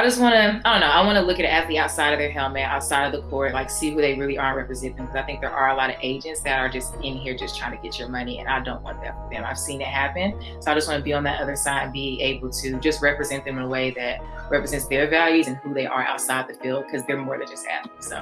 I just want to, I don't know, I want to look at an athlete outside of their helmet, outside of the court, like see who they really are representing. Because I think there are a lot of agents that are just in here just trying to get your money, and I don't want that for them. I've seen it happen. So I just want to be on that other side and be able to just represent them in a way that represents their values and who they are outside the field because they're more than just athletes. So.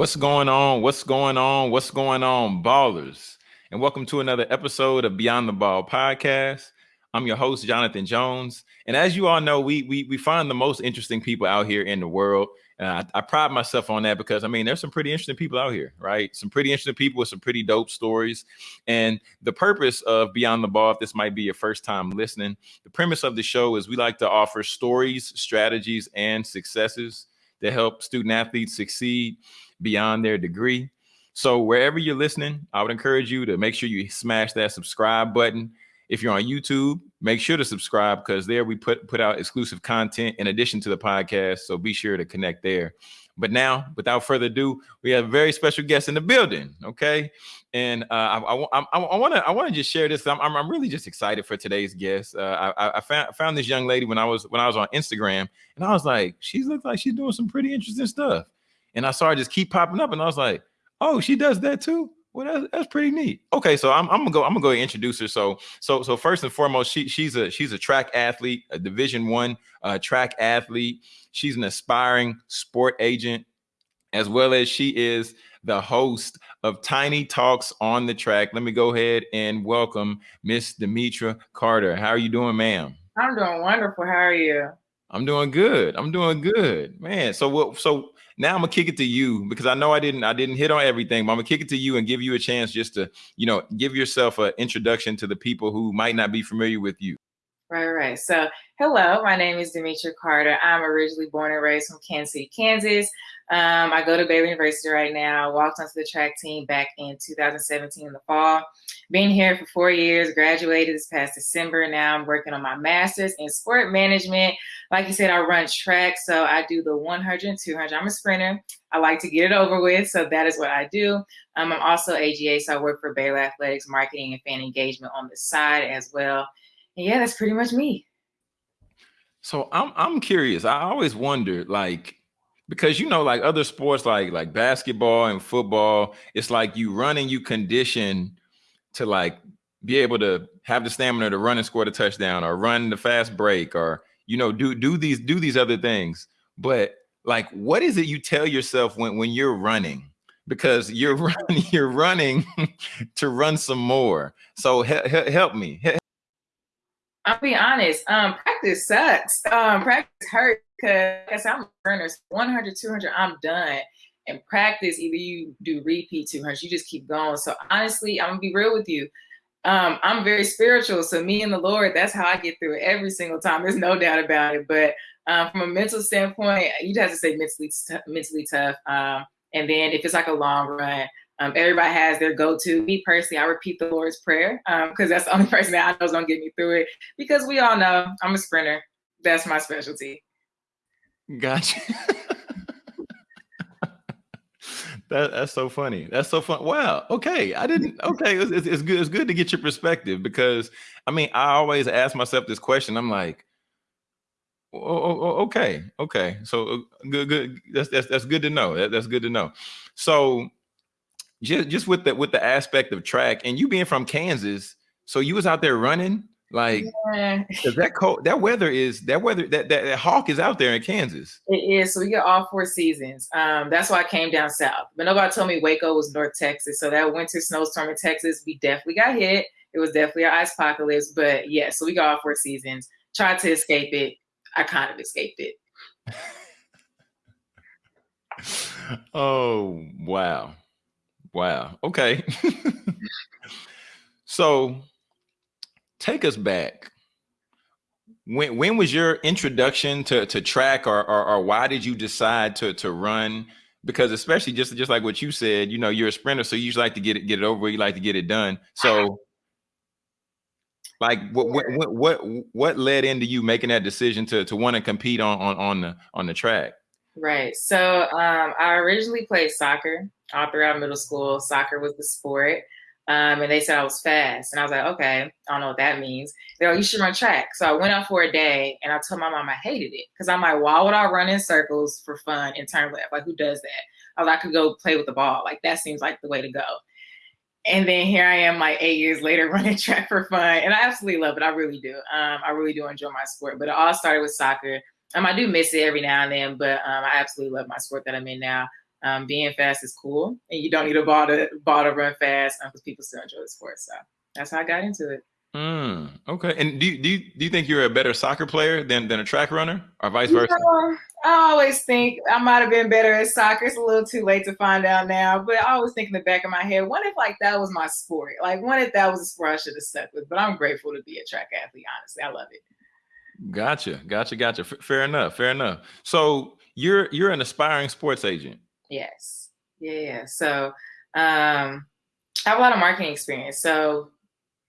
What's going on? What's going on? What's going on, ballers? And welcome to another episode of Beyond the Ball podcast. I'm your host, Jonathan Jones. And as you all know, we we, we find the most interesting people out here in the world. And I, I pride myself on that because I mean, there's some pretty interesting people out here, right? Some pretty interesting people with some pretty dope stories. And the purpose of Beyond the Ball, if this might be your first time listening, the premise of the show is we like to offer stories, strategies, and successes that help student athletes succeed beyond their degree. So wherever you're listening, I would encourage you to make sure you smash that subscribe button. If you're on YouTube, make sure to subscribe because there we put put out exclusive content in addition to the podcast. So be sure to connect there. But now, without further ado, we have a very special guest in the building. Okay, and uh, I, I, want to I want to just share this. I'm, I'm really just excited for today's guest. Uh, I, I found found this young lady when I was when I was on Instagram, and I was like, she looks like she's doing some pretty interesting stuff. And I saw her just keep popping up, and I was like, oh, she does that too. Well, that's, that's pretty neat. Okay, so I'm, I'm gonna go. I'm gonna go introduce her. So, so, so first and foremost, she she's a she's a track athlete, a Division One uh, track athlete. She's an aspiring sport agent, as well as she is the host of Tiny Talks on the Track. Let me go ahead and welcome Miss Demetra Carter. How are you doing, ma'am? I'm doing wonderful. How are you? I'm doing good. I'm doing good, man. So what? So now I'm gonna kick it to you because I know I didn't I didn't hit on everything, but I'm gonna kick it to you and give you a chance just to you know give yourself an introduction to the people who might not be familiar with you. Right, right. So, hello, my name is Demetra Carter. I'm originally born and raised from Kansas City, Kansas. Um, I go to Baylor University right now. Walked onto the track team back in 2017 in the fall. Been here for four years. Graduated this past December. Now I'm working on my master's in sport management. Like you said, I run track, so I do the 100 and 200. I'm a sprinter. I like to get it over with, so that is what I do. Um, I'm also AGA, so I work for Baylor Athletics Marketing and Fan Engagement on the side as well yeah, that's pretty much me. So I'm I'm curious. I always wondered, like, because you know, like other sports, like like basketball and football, it's like you running, you condition to like be able to have the stamina to run and score the touchdown, or run the fast break, or you know, do do these do these other things. But like, what is it you tell yourself when when you're running? Because you're running, you're running to run some more. So he, he, help me, I'll be honest. Um, practice sucks. Um, practice hurts because I'm a runner. 100, 200, I'm done. And practice, either you do repeat 200, you just keep going. So honestly, I'm gonna be real with you. Um, I'm very spiritual. So me and the Lord, that's how I get through it every single time. There's no doubt about it. But um, from a mental standpoint, you'd have to say mentally, mentally tough. Um, and then if it's like a long run, um, everybody has their go-to. Me personally, I repeat the Lord's Prayer because um, that's the only person that I know is gonna get me through it. Because we all know I'm a sprinter. That's my specialty. Gotcha. that, that's so funny. That's so fun. Wow. Okay, I didn't. Okay, it's, it's, it's good. It's good to get your perspective because I mean, I always ask myself this question. I'm like, oh, oh, okay, okay. So uh, good, good. That's that's that's good to know. That, that's good to know. So just just with the with the aspect of track and you being from Kansas, so you was out there running like yeah. that cold that weather is that weather that, that, that hawk is out there in Kansas. It is. So we get all four seasons. Um, that's why I came down south. But nobody told me Waco was North Texas. So that winter snowstorm in Texas, we definitely got hit. It was definitely an ice apocalypse. But yeah, so we got all four seasons. Tried to escape it. I kind of escaped it. oh wow. Wow. Okay. so take us back. When when was your introduction to, to track or, or, or why did you decide to to run? Because especially just just like what you said, you know, you're a sprinter, so you usually like to get it get it over, you like to get it done. So like what what what what led into you making that decision to to want to compete on on on the on the track? Right. So um, I originally played soccer all throughout middle school. Soccer was the sport. Um, and they said I was fast. And I was like, okay, I don't know what that means. They're like, you should run track. So I went out for a day and I told my mom I hated it. Cause I'm like, why would I run in circles for fun in turn left? Like, who does that? I, was, I could go play with the ball. Like, that seems like the way to go. And then here I am, like eight years later, running track for fun. And I absolutely love it. I really do. Um, I really do enjoy my sport. But it all started with soccer. Um, I do miss it every now and then, but um, I absolutely love my sport that I'm in now um, being fast is cool, and you don't need a ball to ball to run fast because um, people still enjoy the sport. So that's how I got into it. Mm, okay. And do you, do you do you think you're a better soccer player than than a track runner, or vice versa? I always think I might have been better at soccer. It's a little too late to find out now, but I always think in the back of my head, what if like that was my sport? Like, what if that was a sport I should have stuck with? But I'm grateful to be a track athlete. Honestly, I love it. Gotcha, gotcha, gotcha. F- fair enough, fair enough. So you're you're an aspiring sports agent. Yes. Yeah. yeah. So um, I have a lot of marketing experience. So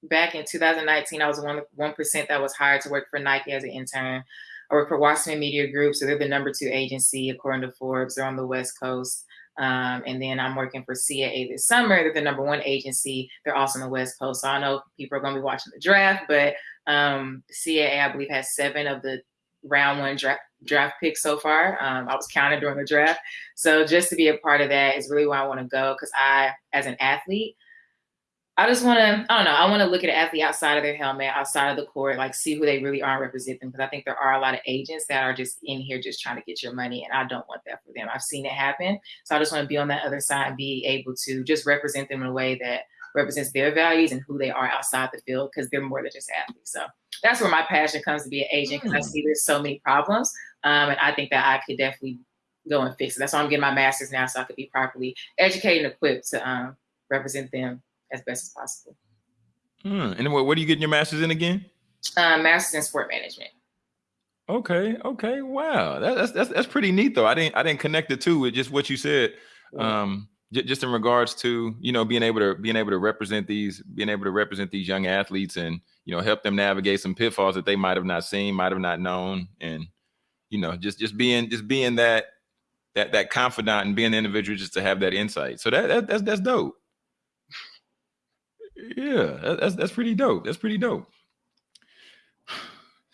back in 2019, I was one one percent that was hired to work for Nike as an intern. I work for Wasserman Media Group, so they're the number two agency according to Forbes. They're on the West Coast. Um, and then I'm working for CAA this summer. They're the number one agency. They're also on the West Coast. So I know people are going to be watching the draft, but um, CAA, I believe, has seven of the round one draft draft picks so far. Um, I was counted during the draft. So just to be a part of that is really where I want to go because I, as an athlete, I just want to, I don't know, I want to look at an athlete outside of their helmet, outside of the court, like see who they really are and represent them. Because I think there are a lot of agents that are just in here just trying to get your money. And I don't want that for them. I've seen it happen. So I just want to be on that other side and be able to just represent them in a way that represents their values and who they are outside the field because they're more than just athletes. So that's where my passion comes to be an agent because mm. I see there's so many problems. Um, and I think that I could definitely go and fix it. That's why I'm getting my master's now so I could be properly educated and equipped to um, represent them as best as possible. Hmm. And what, what are you getting your master's in again? Uh, master's in sport management. Okay. Okay. Wow. That, that's that's that's pretty neat though. I didn't I didn't connect the two with just what you said. Um, just in regards to you know being able to being able to represent these being able to represent these young athletes and you know help them navigate some pitfalls that they might have not seen, might have not known, and you know just just being just being that that that confidant and being the individual just to have that insight. So that, that that's that's dope. Yeah, that's that's pretty dope. That's pretty dope.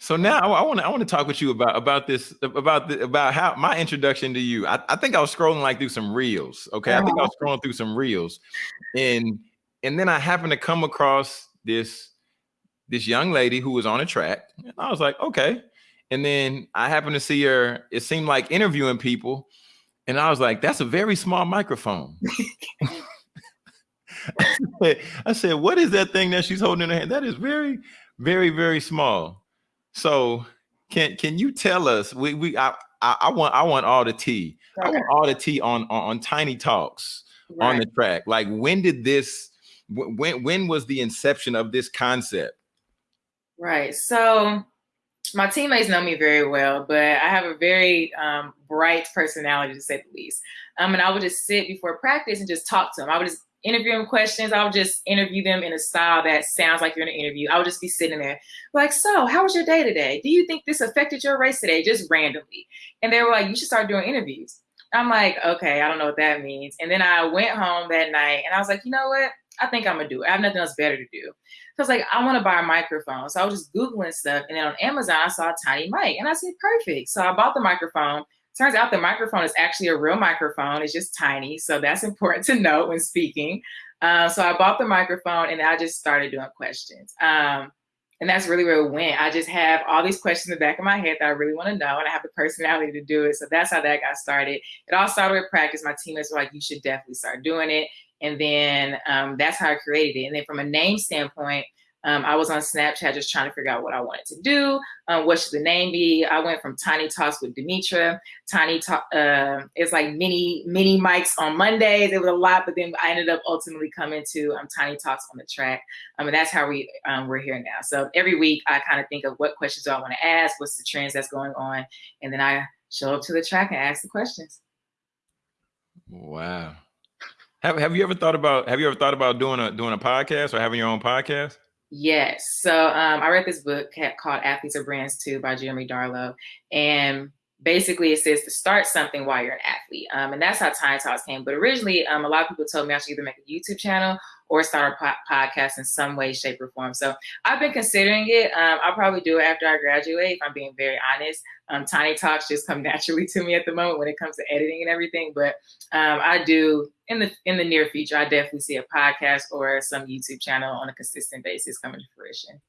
So now I want to I want to talk with you about about this about the, about how my introduction to you. I, I think I was scrolling like through some reels. Okay, I think I was uh-huh. scrolling through some reels, and and then I happened to come across this this young lady who was on a track, and I was like, okay, and then I happened to see her, it seemed like interviewing people. And I was like, that's a very small microphone. I, said, I said, what is that thing that she's holding in her hand? That is very, very, very small. So can can you tell us? We we I I, I want I want all the tea. I want all the tea on on, on tiny talks right. on the track. Like when did this when when was the inception of this concept? Right. So my teammates know me very well, but I have a very um, bright personality to say the least. Um, and I would just sit before practice and just talk to them. I would just interview them questions. I would just interview them in a style that sounds like you're in an interview. I would just be sitting there like, so how was your day today? Do you think this affected your race today? Just randomly. And they were like, you should start doing interviews. I'm like, okay, I don't know what that means. And then I went home that night and I was like, you know what? I think I'm gonna do it. I have nothing else better to do. So I was like, I want to buy a microphone. So I was just Googling stuff. And then on Amazon, I saw a tiny mic. And I said, perfect. So I bought the microphone. Turns out the microphone is actually a real microphone. It's just tiny. So that's important to note when speaking. Uh, so I bought the microphone and I just started doing questions. Um, and that's really where it went. I just have all these questions in the back of my head that I really want to know, and I have the personality to do it. So that's how that got started. It all started with practice. My teammates were like, "You should definitely start doing it." And then um, that's how I created it. And then from a name standpoint, um, I was on Snapchat just trying to figure out what I wanted to do. Um, what should the name be? I went from Tiny Talks with Demetra. Tiny Talk. Uh, it's like mini mini mics on Mondays. It was a lot, but then I ended up ultimately coming to um, Tiny Talks on the track. Um, and that's how we um, we're here now. So every week I kind of think of what questions do I want to ask, what's the trends that's going on, and then I show up to the track and ask the questions. Wow. Have Have you ever thought about Have you ever thought about doing a doing a podcast or having your own podcast? Yes. So um, I read this book called Athletes Are Brands Too by Jeremy Darlow. And basically it says to start something while you're an athlete. Um, and that's how Tiny Talks came. But originally, um, a lot of people told me I should either make a YouTube channel or start a po- podcast in some way, shape, or form. So I've been considering it. Um, I'll probably do it after I graduate, if I'm being very honest. Um, Tiny Talks just come naturally to me at the moment when it comes to editing and everything. But um, I do in the in the near future, I definitely see a podcast or some YouTube channel on a consistent basis coming to fruition.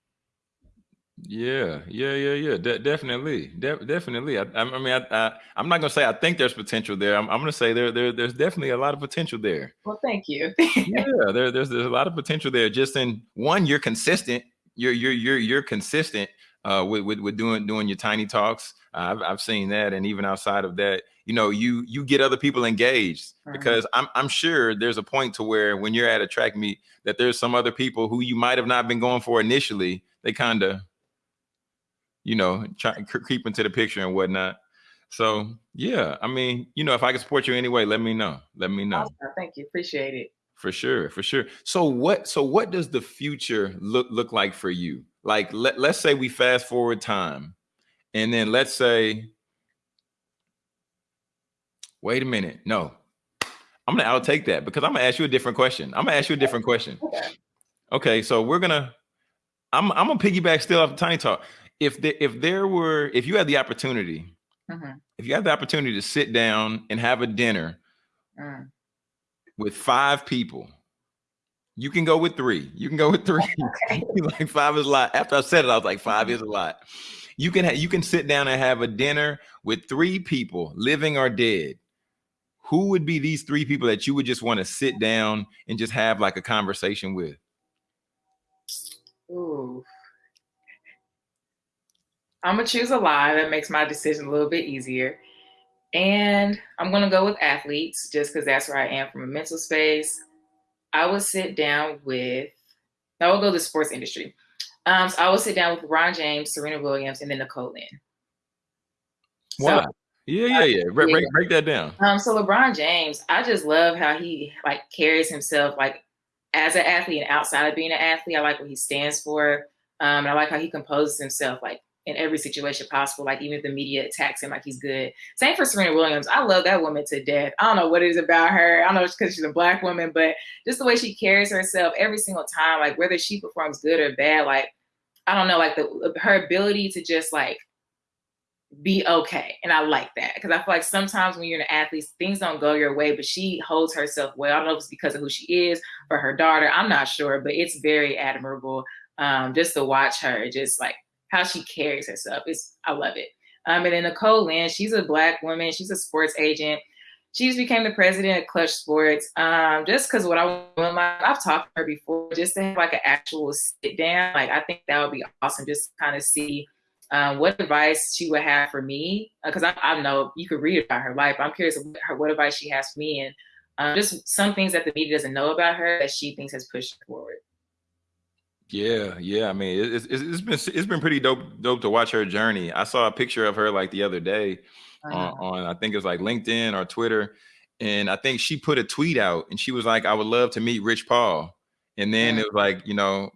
Yeah, yeah, yeah, yeah. De- definitely, De- definitely. I, I mean, I, I, am not gonna say I think there's potential there. I'm, I'm gonna say there, there, there's definitely a lot of potential there. Well, thank you. yeah, there, there's, there's a lot of potential there. Just in one, you're consistent. You're, you're, you're, you're consistent uh, with, with, with doing, doing your tiny talks. Uh, I've, I've seen that, and even outside of that, you know, you, you get other people engaged mm-hmm. because I'm, I'm sure there's a point to where when you're at a track meet that there's some other people who you might have not been going for initially. They kind of you know, try, creep into the picture and whatnot. So yeah, I mean, you know, if I can support you anyway, let me know. Let me know. Awesome. Thank you. Appreciate it. For sure, for sure. So what so what does the future look look like for you? Like let, let's say we fast forward time and then let's say wait a minute. No. I'm gonna outtake that because I'm gonna ask you a different question. I'm gonna ask you a different question. Okay. Okay, so we're gonna I'm I'm gonna piggyback still off of Tiny Talk if the, if there were if you had the opportunity mm-hmm. if you had the opportunity to sit down and have a dinner mm. with five people you can go with three you can go with three okay. like five is a lot after i said it i was like 5 is a lot you can you can sit down and have a dinner with three people living or dead who would be these three people that you would just want to sit down and just have like a conversation with Ooh. I'm gonna choose a lie that makes my decision a little bit easier. And I'm gonna go with athletes just because that's where I am from a mental space. I would sit down with, I will go to the sports industry. Um, so I will sit down with Ron James, Serena Williams, and then Nicole Lynn. Wow. So, yeah, yeah, yeah. Break, break, break that down. Um, so LeBron James, I just love how he like carries himself like as an athlete and outside of being an athlete. I like what he stands for. Um, and I like how he composes himself. Like in every situation possible. Like even if the media attacks him, like he's good. Same for Serena Williams. I love that woman to death. I don't know what it is about her. I don't know it's because she's a black woman, but just the way she carries herself every single time, like whether she performs good or bad, like I don't know, like the her ability to just like be okay. And I like that because I feel like sometimes when you're an athlete, things don't go your way, but she holds herself well. I don't know if it's because of who she is or her daughter. I'm not sure, but it's very admirable um, just to watch her just like how she carries herself. It's I love it. Um, and then Nicole Lynn, she's a black woman. She's a sports agent. She's became the president of Clutch Sports. Um, just because what I want, I've talked to her before, just to have like an actual sit down. Like I think that would be awesome. Just kind of see um, what advice she would have for me. Because uh, I, I, know you could read about her life. I'm curious what, her, what advice she has for me, and um, just some things that the media doesn't know about her that she thinks has pushed forward. Yeah, yeah. I mean, it's, it's, it's been it's been pretty dope dope to watch her journey. I saw a picture of her like the other day on, uh-huh. on I think it was like LinkedIn or Twitter, and I think she put a tweet out and she was like, "I would love to meet Rich Paul," and then yeah. it was like, you know,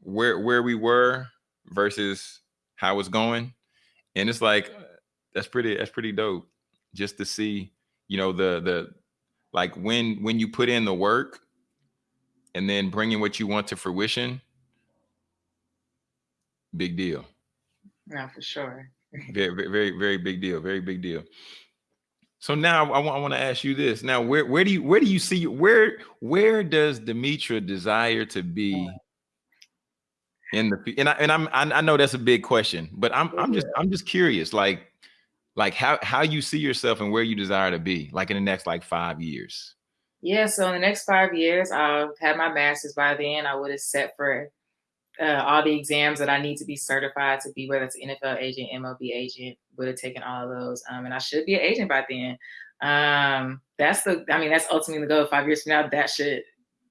where where we were versus how it's going, and it's like that's pretty that's pretty dope just to see, you know, the the like when when you put in the work and then bringing what you want to fruition big deal. Yeah, for sure. very, very, very big deal. Very big deal. So now I want, I want to ask you this. Now, where where do you where do you see where where does Demetra desire to be mm. in the and I and I'm I, I know that's a big question, but I'm I'm just I'm just curious, like like how how you see yourself and where you desire to be, like in the next like five years. Yeah, so in the next five years, I'll have my master's by then. I would have set for uh, all the exams that I need to be certified to be, whether it's NFL agent, MLB agent, would have taken all of those. Um, and I should be an agent by then. Um, that's the, I mean, that's ultimately the goal. Five years from now, that should,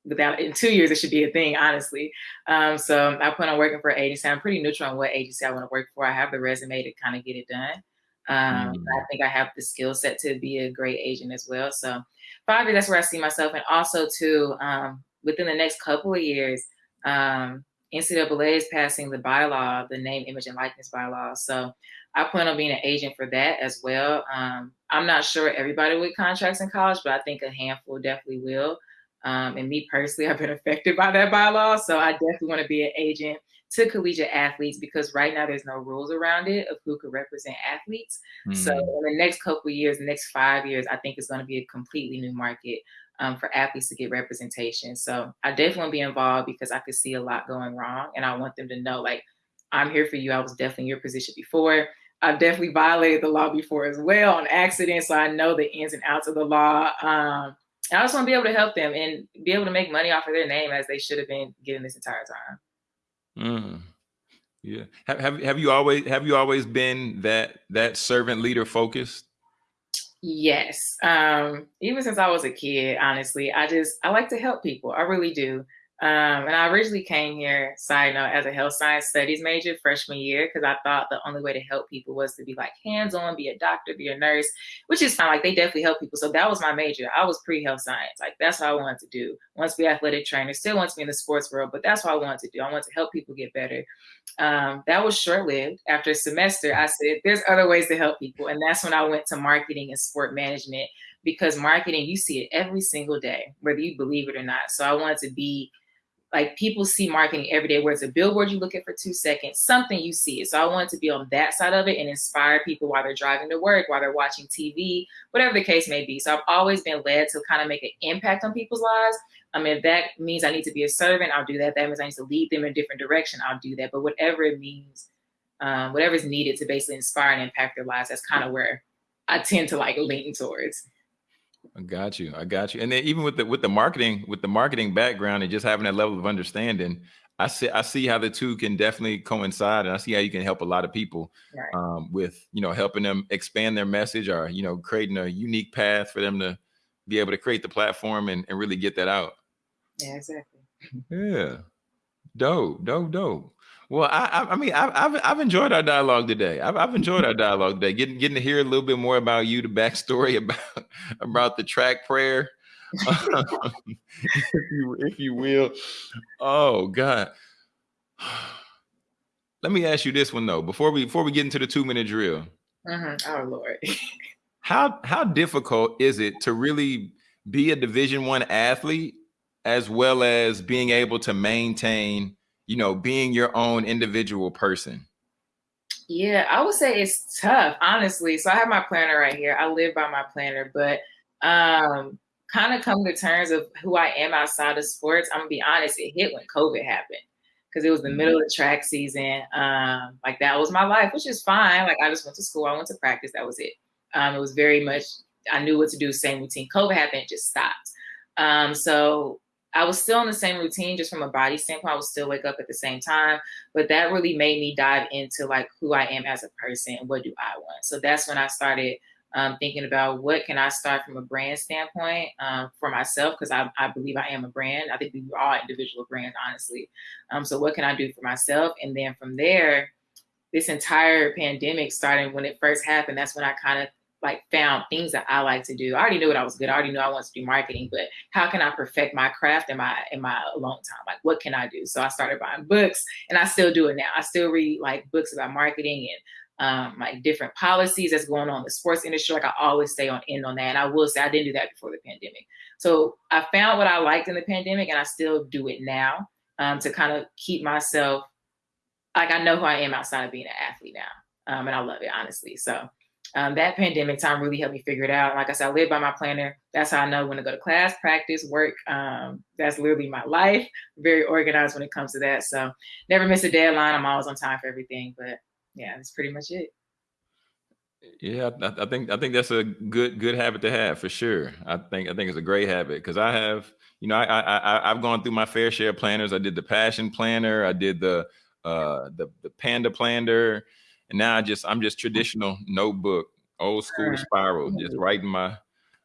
without in two years, it should be a thing, honestly. Um, so I plan on working for an agency. I'm pretty neutral on what agency I want to work for. I have the resume to kind of get it done. Um, mm-hmm. I think I have the skill set to be a great agent as well. So five years, that's where I see myself. And also too, um, within the next couple of years, um, NCAA is passing the bylaw, the name, image, and likeness bylaw. So I plan on being an agent for that as well. Um, I'm not sure everybody with contracts in college, but I think a handful definitely will. Um, and me personally, I've been affected by that bylaw. So I definitely want to be an agent to collegiate athletes because right now there's no rules around it of who could represent athletes. Mm. So hmm. in the next couple years, the next five years, I think it's going to be a completely new market um, for athletes to get representation. So I definitely want to be involved because I could see a lot going wrong, and I want them to know like I'm here for you. I was definitely in your position before. I've definitely violated the law before as well on accident, so I know the ins and outs of the law. Um, I just want to be able to help them and be able to make money off of their name as they should have been getting this entire time. Mm. Yeah. Have, have have you always have you always been that that servant leader focused? Yes. Um, even since I was a kid, honestly, I just I like to help people. I really do. Um, and I originally came here, side note, as a health science studies major freshman year because I thought the only way to help people was to be like hands on, be a doctor, be a nurse, which is fine. Like they definitely help people. So that was my major. I was pre health science. Like that's what I wanted to do. Once be athletic trainer, still wants to be in the sports world, but that's what I wanted to do. I wanted to help people get better. Um, that was short lived. After a semester, I said, there's other ways to help people. And that's when I went to marketing and sport management because marketing, you see it every single day, whether you believe it or not. So I wanted to be like people see marketing every day where it's a billboard you look at for two seconds something you see. It so i wanted to be on that side of it and inspire people while they're driving to work while they're watching tv whatever the case may be. So i've always been led to kind of make an impact on people's lives. I mean if that means i need to be a servant i'll do that. That means i need to lead them in a different direction i'll do that. But whatever it means um, whatever is needed to basically inspire and impact their lives that's kind of where i tend to like lean towards I got you. I got you. And then even with the with the marketing, with the marketing background and just having that level of understanding, I see I see how the two can definitely coincide, and I see how you can help a lot of people right. um, with you know helping them expand their message or you know creating a unique path for them to be able to create the platform and, and really get that out. Yeah, exactly. Yeah, dope, dope, dope. Well, I, I mean, I've, I've, I've enjoyed our dialogue today. I've, I've enjoyed our dialogue today. Getting getting to hear a little bit more about you, the backstory about about the track prayer, if you if you will. Oh God. Let me ask you this one though, before we before we get into the two minute drill. Mm-hmm. Oh Lord. how how difficult is it to really be a Division One athlete as well as being able to maintain? You know, being your own individual person? Yeah, I would say it's tough, honestly. So I have my planner right here. I live by my planner, but um kind of come to terms of who I am outside of sports. I'm gonna be honest, it hit when COVID happened because it was the mm-hmm. middle of the track season. Um, like that was my life, which is fine. Like I just went to school, I went to practice, that was it. Um, it was very much I knew what to do, same routine. COVID happened, it just stopped. Um, so I was still in the same routine, just from a body standpoint. I would still wake up at the same time, but that really made me dive into like who I am as a person and what do I want. So that's when I started um, thinking about what can I start from a brand standpoint um, for myself because I, I, believe I am a brand. I think we are all individual brands, honestly. Um, so what can I do for myself? And then from there, this entire pandemic starting when it first happened, that's when I kind of like found things that I like to do. I already knew what I was good. I already knew I wanted to do marketing, but how can I perfect my craft in my in my alone time? Like what can I do? So I started buying books and I still do it now. I still read like books about marketing and um, like different policies that's going on in the sports industry. Like I always stay on end on that. And I will say I didn't do that before the pandemic. So I found what I liked in the pandemic and I still do it now um, to kind of keep myself like I know who I am outside of being an athlete now. Um, and I love it honestly. So um, that pandemic time really helped me figure it out. Like I said, I live by my planner. That's how I know when to go to class, practice, work. Um, that's literally my life. Very organized when it comes to that. So never miss a deadline. I'm always on time for everything. But yeah, that's pretty much it. Yeah, I, think I think that's a good good habit to have for sure. I think I think it's a great habit because I have, you know, I, I I've gone through my fair share of planners. I did the passion planner. I did the uh the the panda planner and now I just I'm just traditional notebook, old school spiral, just writing my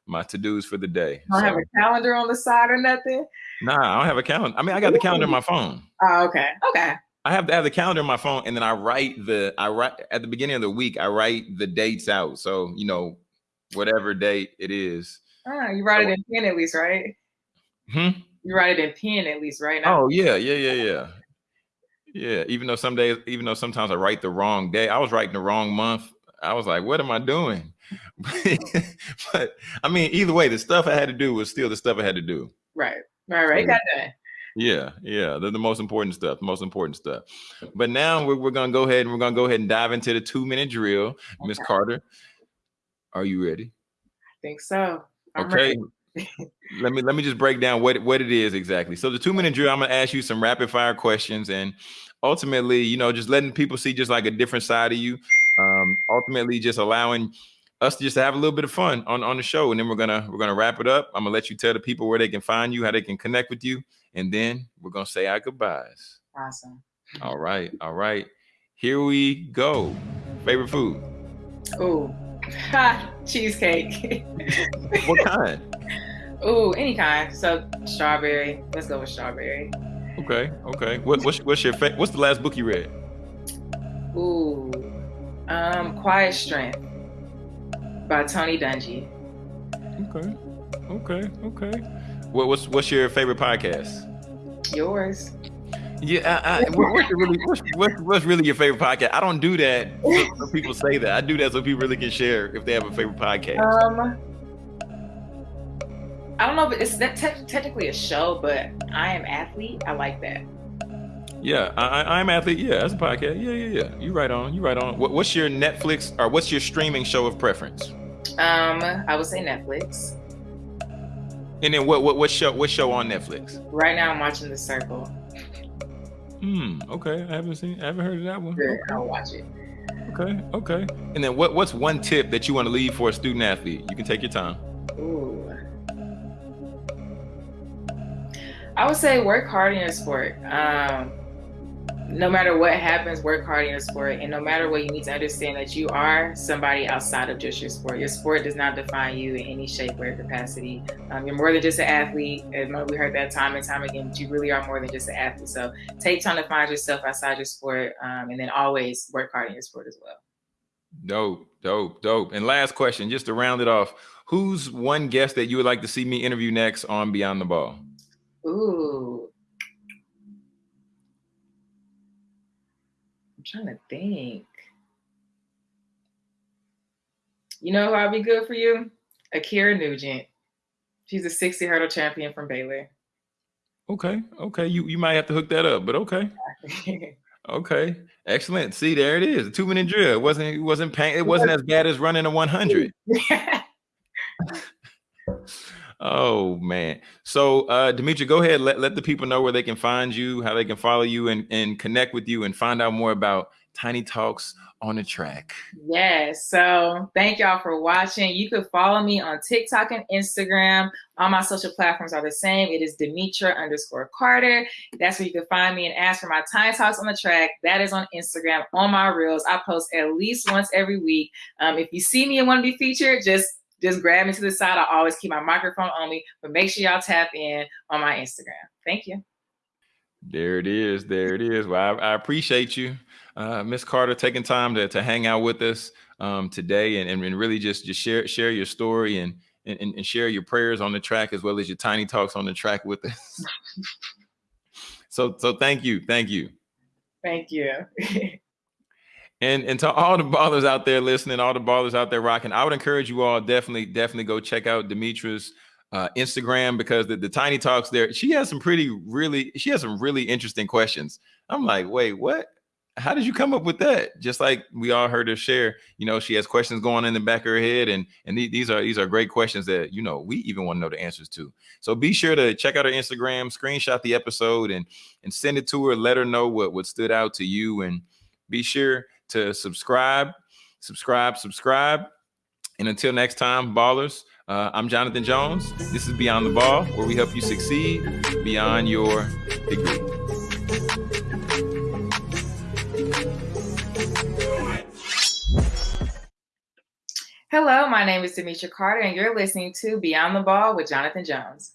my to dos for the day. I don't so, have a calendar on the side or nothing. Nah, I don't have a calendar. I mean, I got the calendar on my phone. Oh, okay, okay. I have to have the calendar on my phone, and then I write the I write at the beginning of the week. I write the dates out, so you know, whatever date it is. Ah, you write so, it in pen at least, right? Hmm. You write it in pen at least, right? Now? Oh yeah, yeah, yeah, yeah. Yeah, even though some days, even though sometimes I write the wrong day, I was writing the wrong month. I was like, what am I doing? but I mean, either way, the stuff I had to do was still the stuff I had to do. Right, right, right. got that. Yeah, yeah, they're the most important stuff, most important stuff. But now we're, we're gonna go ahead and we're gonna go ahead and dive into the two minute drill. Miss Carter, are you ready? I think so. I'm okay. Let me let me just break down what what it is exactly. So the two minute drill, I'm gonna ask you some rapid fire questions, and ultimately, you know, just letting people see just like a different side of you. Um, ultimately, just allowing us to just have a little bit of fun on on the show, and then we're gonna we're gonna wrap it up. I'm gonna let you tell the people where they can find you, how they can connect with you, and then we're gonna say our goodbyes. Awesome. All right, all right. Here we go. Favorite food? Oh, cheesecake. what kind? Oh, any kind. So strawberry. Let's go with strawberry. Okay, okay. What, what's what's your fa- what's the last book you read? Ooh, um, Quiet Strength by Tony Dungy. Okay, okay, okay. What, what's what's your favorite podcast? Yours. Yeah, I, I, what's, really, what's, what's, really your favorite podcast? I don't do that so people say that. I do that so people really can share if they have a favorite podcast. Um, I don't know if it's that te- technically a show, but I am athlete. I like that. Yeah, I, am athlete. Yeah, that's a podcast. Yeah, yeah, yeah. You right on. You right on. What, what's your Netflix or what's your streaming show of preference? Um, I would say Netflix. And then what what what show what show on Netflix? Right now I'm watching The Circle. Hmm. Okay. I haven't seen I haven't heard of that one. I'll watch it. Okay. Okay. And then what what's one tip that you want to leave for a student athlete? You can take your time. Ooh. I would say work hard in your sport. Um, no matter what happens, work hard in your sport. And no matter what, you need to understand that you are somebody outside of just your sport. Your sport does not define you in any shape or capacity. Um, you're more than just an athlete. And we heard that time and time again, but you really are more than just an athlete. So take time to find yourself outside your sport um, and then always work hard in your sport as well. Dope, dope, dope. And last question, just to round it off, who's one guest that you would like to see me interview next on Beyond the Ball? Ooh, I'm trying to think. You know who I'll be good for you? Ackera Nugent. She's a 60 hurdle champion from Baylor. Okay. Okay. You you might have to hook that up, but okay. okay. Excellent. See, there it is. A two minute drill. It wasn't it wasn't pain. It wasn't as bad as running a 100. Oh man. So uh Demetra, go ahead. Let, let the people know where they can find you, how they can follow you and, and connect with you and find out more about Tiny Talks on the track. Yes. So thank y'all for watching. You could follow me on TikTok and Instagram. All my social platforms are the same. It is Demetra underscore Carter. That's where you can find me and ask for my Tiny Talks on the track. That is on Instagram, on my reels. I post at least once every week. Um, if you see me and want to be featured, just just grab me to the side. I always keep my microphone on me, but make sure y'all tap in on my Instagram. Thank you. There it is. There it is. Well, I, I appreciate you, uh, Miss Carter, taking time to, to hang out with us um, today and, and really just just share share your story and, and and share your prayers on the track as well as your tiny talks on the track with us. so so thank you, thank you, thank you. And and to all the ballers out there listening, all the ballers out there rocking, I would encourage you all definitely, definitely go check out Demetra's uh, Instagram because the, the tiny talks there, she has some pretty really, she has some really interesting questions. I'm like, wait, what? How did you come up with that? Just like we all heard her share, you know, she has questions going in the back of her head, and and these are these are great questions that you know we even want to know the answers to. So be sure to check out her Instagram, screenshot the episode, and and send it to her. Let her know what what stood out to you, and be sure to subscribe, subscribe, subscribe. And until next time, ballers, uh, I'm Jonathan Jones. This is Beyond the Ball, where we help you succeed beyond your degree. Hello, my name is Demetra Carter, and you're listening to Beyond the Ball with Jonathan Jones.